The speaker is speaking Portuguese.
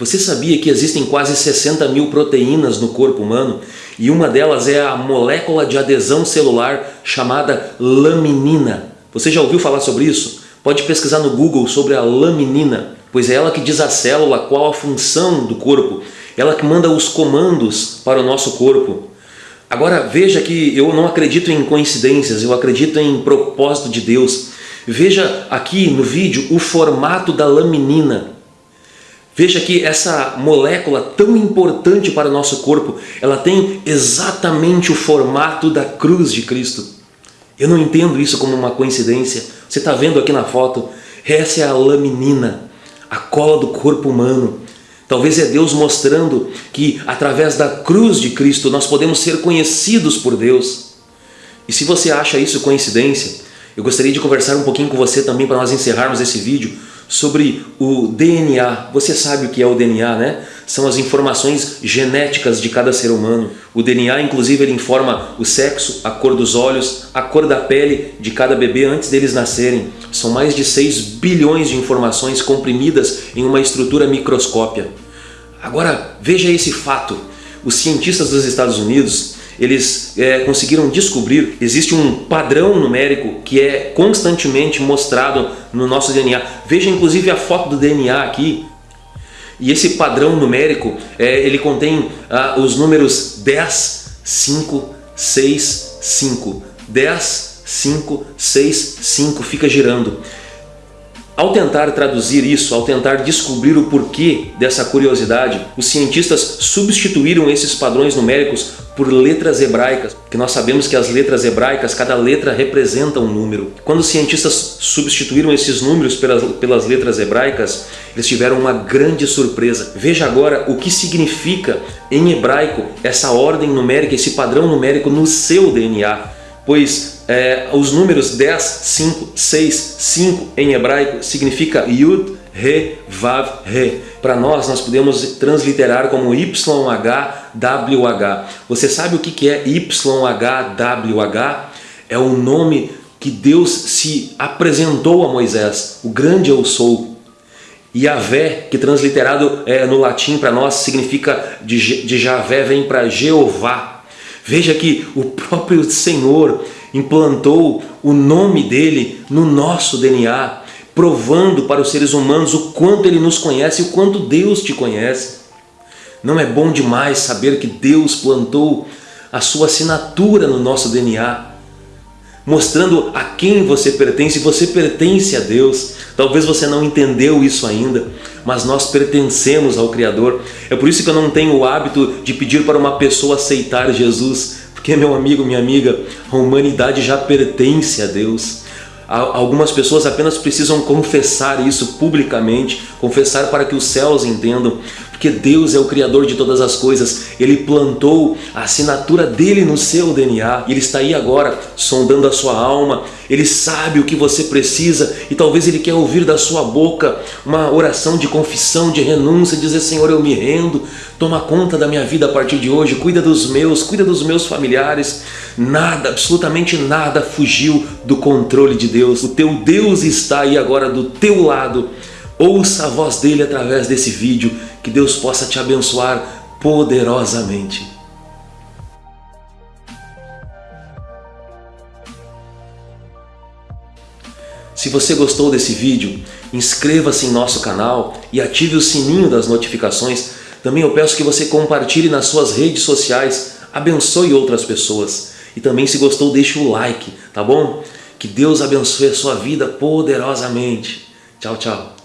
Você sabia que existem quase 60 mil proteínas no corpo humano e uma delas é a molécula de adesão celular chamada laminina. Você já ouviu falar sobre isso? Pode pesquisar no Google sobre a laminina, pois é ela que diz à célula qual a função do corpo, ela que manda os comandos para o nosso corpo. Agora veja que eu não acredito em coincidências, eu acredito em propósito de Deus. Veja aqui no vídeo o formato da laminina. Veja que essa molécula tão importante para o nosso corpo, ela tem exatamente o formato da cruz de Cristo. Eu não entendo isso como uma coincidência. Você está vendo aqui na foto? Essa é a laminina, a cola do corpo humano. Talvez é Deus mostrando que através da cruz de Cristo nós podemos ser conhecidos por Deus. E se você acha isso coincidência, eu gostaria de conversar um pouquinho com você também para nós encerrarmos esse vídeo sobre o DNA. Você sabe o que é o DNA, né? São as informações genéticas de cada ser humano. O DNA, inclusive, ele informa o sexo, a cor dos olhos, a cor da pele de cada bebê antes deles nascerem. São mais de 6 bilhões de informações comprimidas em uma estrutura microscópia. Agora, veja esse fato. Os cientistas dos Estados Unidos eles é, conseguiram descobrir, existe um padrão numérico que é constantemente mostrado no nosso DNA. Veja inclusive a foto do DNA aqui. E esse padrão numérico, é, ele contém ah, os números 10, 5, 6, 5. 10, 5, 6, 5, fica girando. Ao tentar traduzir isso, ao tentar descobrir o porquê dessa curiosidade, os cientistas substituíram esses padrões numéricos por letras hebraicas, que nós sabemos que as letras hebraicas, cada letra representa um número. Quando os cientistas substituíram esses números pelas, pelas letras hebraicas, eles tiveram uma grande surpresa. Veja agora o que significa em hebraico essa ordem numérica, esse padrão numérico no seu DNA. Pois é, os números 10, 5, 6, 5 em hebraico significa Yud, Re, Vav, Re. Para nós, nós podemos transliterar como YHWH. Você sabe o que é YHWH? É o nome que Deus se apresentou a Moisés, o grande eu sou. Yahvé, que transliterado é, no latim para nós significa de, de Javé, vem para Jeová. Veja que o próprio Senhor implantou o nome dele no nosso DNA, provando para os seres humanos o quanto ele nos conhece e o quanto Deus te conhece. Não é bom demais saber que Deus plantou a sua assinatura no nosso DNA, mostrando a quem você pertence, você pertence a Deus. Talvez você não entendeu isso ainda, mas nós pertencemos ao Criador. É por isso que eu não tenho o hábito de pedir para uma pessoa aceitar Jesus, porque, meu amigo, minha amiga, a humanidade já pertence a Deus. Algumas pessoas apenas precisam confessar isso publicamente, confessar para que os céus entendam, porque Deus é o Criador de todas as coisas, Ele plantou a assinatura dele no seu DNA, Ele está aí agora sondando a sua alma, Ele sabe o que você precisa. E talvez Ele quer ouvir da sua boca uma oração de confissão, de renúncia, dizer Senhor eu me rendo, toma conta da minha vida a partir de hoje, cuida dos meus, cuida dos meus familiares, nada, absolutamente nada fugiu do controle de Deus, o teu Deus está aí agora do teu lado, ouça a voz dele através desse vídeo, que Deus possa te abençoar poderosamente. Se você gostou desse vídeo, inscreva-se em nosso canal e ative o sininho das notificações. Também eu peço que você compartilhe nas suas redes sociais, abençoe outras pessoas. E também se gostou, deixe o like, tá bom? Que Deus abençoe a sua vida poderosamente. Tchau, tchau.